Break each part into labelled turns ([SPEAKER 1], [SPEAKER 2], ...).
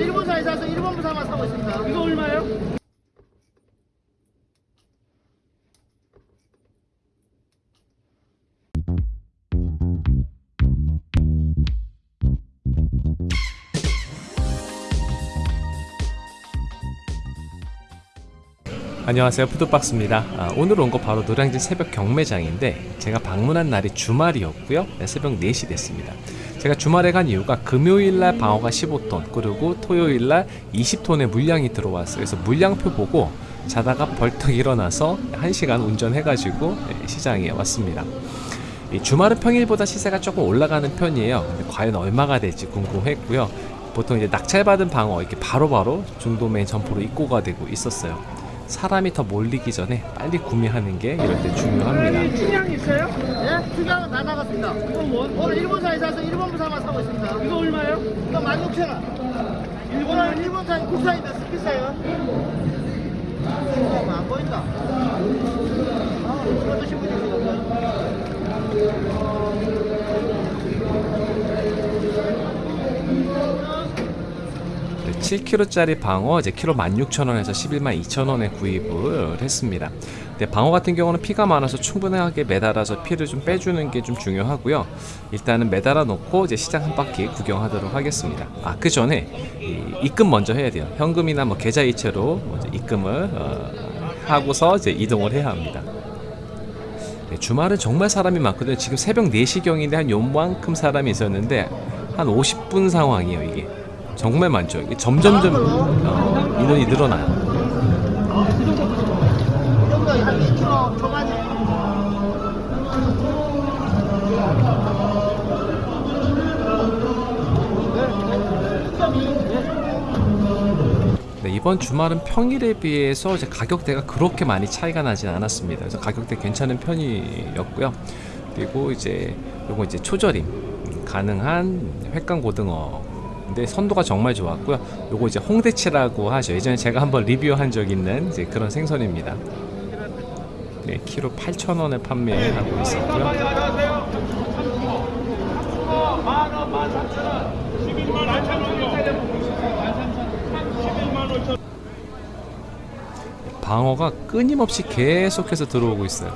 [SPEAKER 1] 일본산에 사서 일본 부산만 사고 있습니다. 이거 얼마예요?
[SPEAKER 2] 안녕하세요 푸드박스입니다 아, 오늘 온 거 바로 노량진 새벽 경매장인데 제가 방문한 날이 주말이었고요 네, 새벽 4시 됐습니다 제가 주말에 간 이유가 금요일날 방어가 15톤 그리고 토요일날 20톤의 물량이 들어왔어요. 그래서 물량표 보고 자다가 벌떡 일어나서 1시간 운전해가지고 네, 시장에 왔습니다. 이 주말은 평일보다 시세가 조금 올라가는 편이에요. 과연 얼마가 될지 궁금했고요. 보통 이제 낙찰받은 방어 이렇게 바로바로 중도매 점포로 입고가 되고 있었어요 사람이 더 몰리기 전에 빨리 구매하는 게 이럴 때 중요합니다.
[SPEAKER 1] 춘향 있어요? 예? 다 나갔습니다. 이거 뭐? 오늘 일본산에 사서 일본 부산만 사고 있습니다. 이거 얼마예요? 이거 16,000원. 일본은 일본산 국산인데 비싸요. 어, 안 보인다. 아, 이거 드신 분이 있어요.
[SPEAKER 2] 7kg짜리 방어 이제 키로 16,000원에서 11만 2천원에 구입을 했습니다. 근데 방어 같은 경우는 피가 많아서 충분하게 매달아서 피를 좀 빼주는 게 좀 중요하고요. 일단은 매달아 놓고 이제 시장 한 바퀴 구경하도록 하겠습니다. 아 그 전에 이 입금 먼저 해야 돼요. 현금이나 뭐 계좌 이체로 먼저 입금을 어, 하고서 이제 이동을 해야 합니다. 네, 주말은 정말 사람이 많거든요. 지금 새벽 4시경인데 한 요만큼 사람이 있었는데 한 50분 상황이에요, 이게. 정말 많죠. 이게 점점점 어, 인원이 늘어나요.
[SPEAKER 1] 여기가 한 2kg 초반이.
[SPEAKER 2] 네, 이번 주말은 평일에 비해서 이제 가격대가 그렇게 많이 차이가 나진 않았습니다. 그래서 가격대 괜찮은 편이었고요. 그리고 이제 요거 이제 초절임 음, 가능한 횟감 고등어. 근데 선도가 정말 좋았고요. 요거 이제 홍대치라고 하죠. 예전에 제가 한번 리뷰한 적 있는 이제 그런 생선입니다. 네, 키로 8,000원에 판매하고 있었고요. 방어가 끊임없이 계속해서 들어오고 있어요.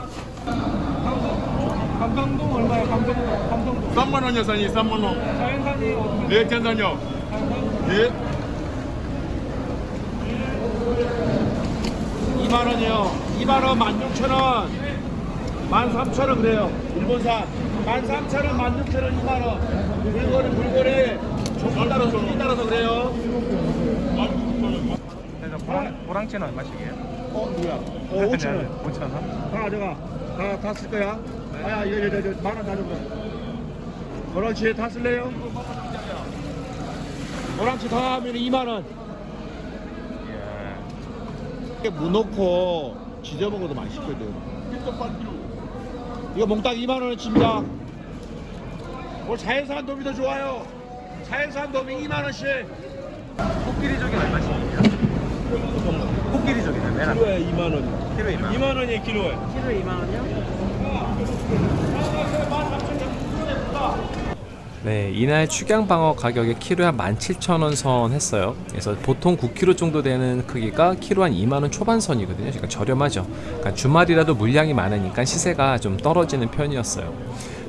[SPEAKER 3] 감성동 얼마야? 감성동 감성동
[SPEAKER 4] 3만 원이요, 사장님. 3만 원.
[SPEAKER 3] 자연산이 어떻게
[SPEAKER 4] 네, 괜찮요. 예.
[SPEAKER 3] 2만 원이요 2만 원 16,000원 13,000원 그래요 일본산 13,000원 16,000원 2만 원 물건이 물건이 종기 따라서 종기 따라서 그래요
[SPEAKER 5] 보랑, 보랑채는 얼마씩이에요?
[SPEAKER 3] 어 뭐야 어 5,000원
[SPEAKER 5] 5,000원?
[SPEAKER 3] 다 가져가 다, 다 쓸 거야 아야 이거 이거 이거 만원 가져가 다 쓸래요? 보랑치 다 하면 2만 원 이게 무 넣고 지져 먹어도 맛있거든. 이거 몽땅 2만 원어치입니다. 뭐 자연산 도미 더 좋아요. 자연산 도미 2만 원씩.
[SPEAKER 5] 코끼리 저기 얼마씩이에요? 코끼리 저기는 맨 앞에
[SPEAKER 3] 키로에 2만 원.
[SPEAKER 5] 키로 2만
[SPEAKER 3] 2만 원이에요 키로에.
[SPEAKER 2] 네, 이날 축양 방어 가격이 키로에 한 17,000원 선 했어요. 그래서 보통 9kg 정도 되는 크기가 키로 한 2만원 초반 선이거든요. 그러니까 저렴하죠. 그러니까 주말이라도 물량이 많으니까 시세가 좀 떨어지는 편이었어요.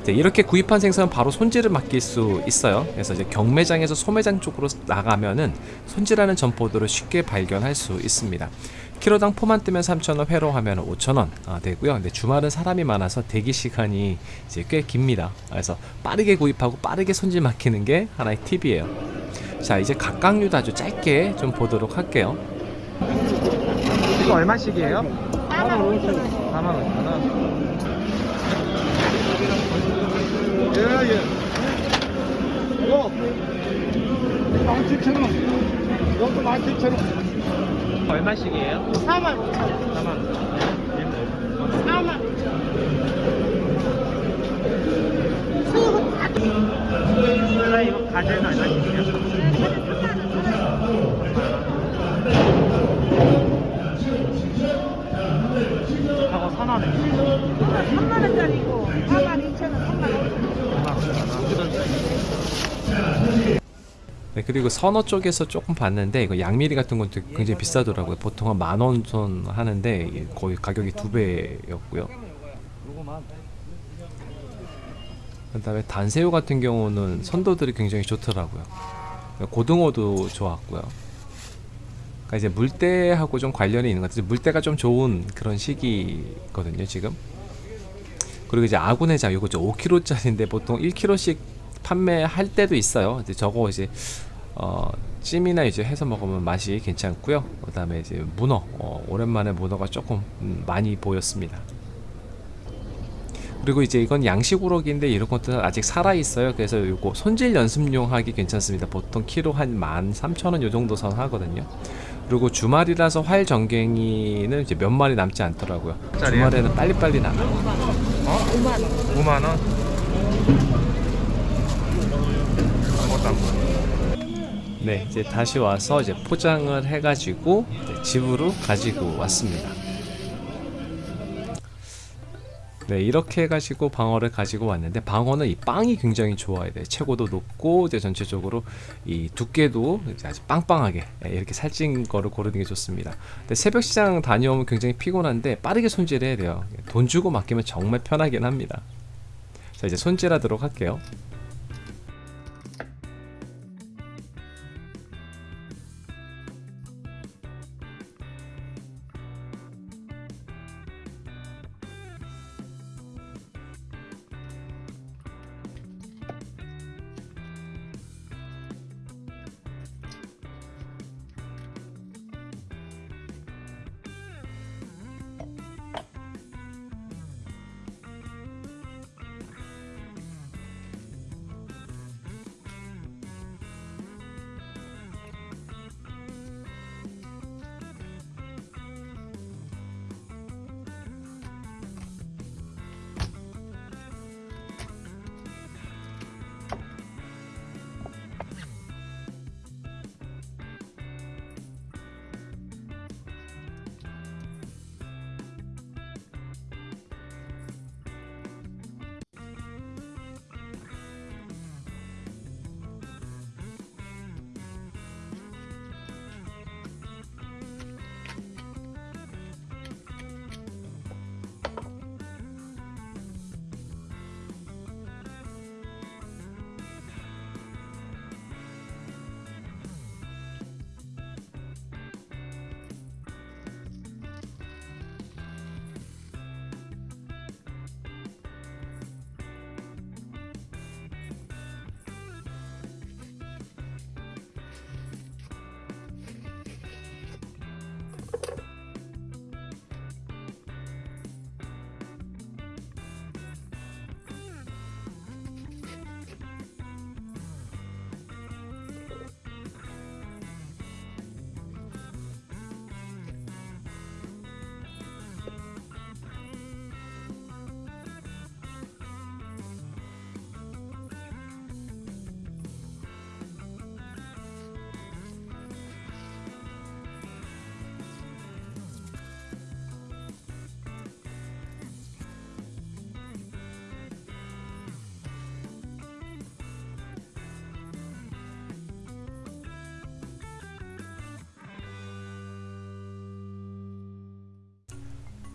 [SPEAKER 2] 네, 이렇게 구입한 생선은 바로 손질을 맡길 수 있어요. 그래서 이제 경매장에서 소매장 쪽으로 나가면은 손질하는 점포들을 쉽게 발견할 수 있습니다. 키로당 포만 뜨면 3,000원, 회로 하면 5,000원 아, 되고요. 근데 주말은 사람이 많아서 대기 시간이 이제 꽤 깁니다. 그래서 빠르게 구입하고 빠르게 손질 맡기는 게 하나의 팁이에요. 자, 이제 각각류도 아주 짧게 좀 보도록 할게요.
[SPEAKER 5] 이거 얼마씩이에요? 4만 5천 4만 5천
[SPEAKER 3] 원예 예. 이거 17,000원. 이것도 17,000원.
[SPEAKER 5] 얼마씩이에요?
[SPEAKER 1] 4만 5천 원.
[SPEAKER 5] 4만 5천
[SPEAKER 1] 4만 5천
[SPEAKER 5] 이거 가재는 얼마씩이에요? 하고 선원은
[SPEAKER 6] 3만 원짜리고 4만 2천 원, 3만 5천 원.
[SPEAKER 2] 네, 그리고 선어 쪽에서 조금 봤는데 이거 양미리 같은 것도 굉장히 비싸더라고요. 보통 한 만원 선 하는데 거의 가격이 두 배였고요. 그 다음에 단새우 같은 경우는 선도들이 굉장히 좋더라고요. 고등어도 좋았고요. 그러니까 이제 물때하고 좀 관련이 있는 것 같아요. 물때가 좀 좋은 그런 시기거든요, 지금. 그리고 이제 아구내장 요거 5kg짜리인데 보통 1kg씩 판매할 때도 있어요. 이제 저거 이제 어, 찜이나 이제 해서 먹으면 맛이 괜찮고요. 그 다음에 이제 문어 어, 오랜만에 문어가 조금 음, 많이 보였습니다. 그리고 이제 이건 양식 우럭인데 이런 것도 아직 살아 있어요. 그래서 요거 손질 연습용 하기 괜찮습니다. 보통 키로 한 13,000원 요 정도 선 하거든요. 그리고 주말이라서 활 전갱이는 이제 몇 마리 남지 않더라고요. 주말에는 빨리빨리 나가요.
[SPEAKER 5] 어? 5만 원. 아무것 보여.
[SPEAKER 2] 네, 이제 다시 와서 이제 포장을 해가지고 집으로 가지고 왔습니다. 네, 이렇게 해가지고 방어를 가지고 왔는데 방어는 이 빵이 굉장히 좋아야 돼. 최고도 높고 이제 전체적으로 이 두께도 아주 빵빵하게 예, 이렇게 살찐 거를 고르는 게 좋습니다. 근데 새벽 시장 다녀오면 굉장히 피곤한데 빠르게 손질해야 돼요. 돈 주고 맡기면 정말 편하긴 합니다. 자, 이제 손질하도록 할게요.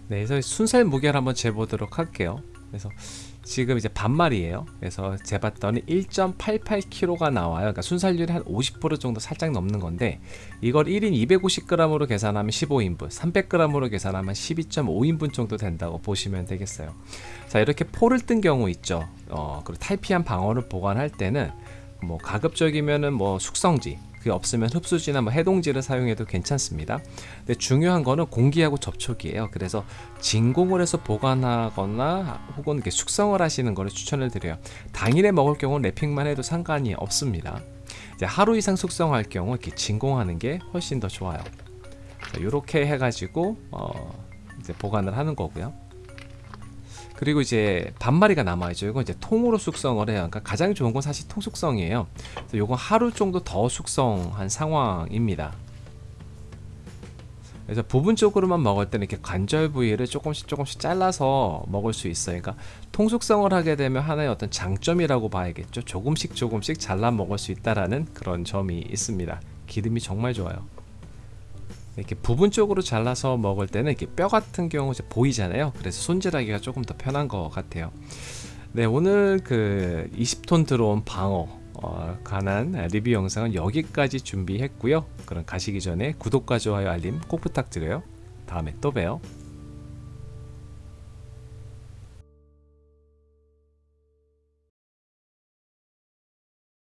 [SPEAKER 2] 네, 그래서 순살 무게를 한번 재보도록 할게요. 그래서 지금 이제 반말이에요. 그래서 재봤더니 1.88kg가 나와요. 그러니까 순살률이 한 50% 정도 살짝 넘는 건데 이걸 1인 250g으로 계산하면 15인분, 300g으로 계산하면 12.5인분 정도 된다고 보시면 되겠어요. 자, 이렇게 포를 뜬 경우 있죠. 어, 그리고 탈피한 방어를 보관할 때는 뭐 가급적이면은 뭐 숙성지 그게 없으면 흡수지나 뭐 해동지를 사용해도 괜찮습니다. 근데 중요한 거는 공기하고 접촉이에요. 그래서 진공을 해서 보관하거나 혹은 이렇게 숙성을 하시는 거를 추천을 드려요. 당일에 먹을 경우는 랩핑만 해도 상관이 없습니다. 이제 하루 이상 숙성할 경우 이렇게 진공하는 게 훨씬 더 좋아요. 이렇게 해가지고 어 이제 보관을 하는 거고요. 그리고 이제 반마리가 남아있죠. 이건 이제 통으로 숙성을 해요. 그러니까 가장 좋은 건 사실 통 숙성이에요. 그래서 요건 하루 정도 더 숙성한 상황입니다. 그래서 부분적으로만 먹을 때는 이렇게 관절 부위를 조금씩 조금씩 잘라서 먹을 수 있어요. 그러니까 통속성을 하게 되면 하나의 어떤 장점이라고 봐야겠죠. 조금씩 조금씩 잘라 먹을 수 있다라는 그런 점이 있습니다. 기름이 정말 좋아요. 이렇게 부분적으로 잘라서 먹을 때는 이렇게 뼈 같은 경우 이제 보이잖아요. 그래서 손질하기가 조금 더 편한 것 같아요. 네, 오늘 그 20톤 들어온 방어 어, 관한 리뷰 영상은 여기까지 준비했고요. 그럼 가시기 전에 구독과 좋아요 알림 꼭 부탁드려요. 다음에 또 봬요.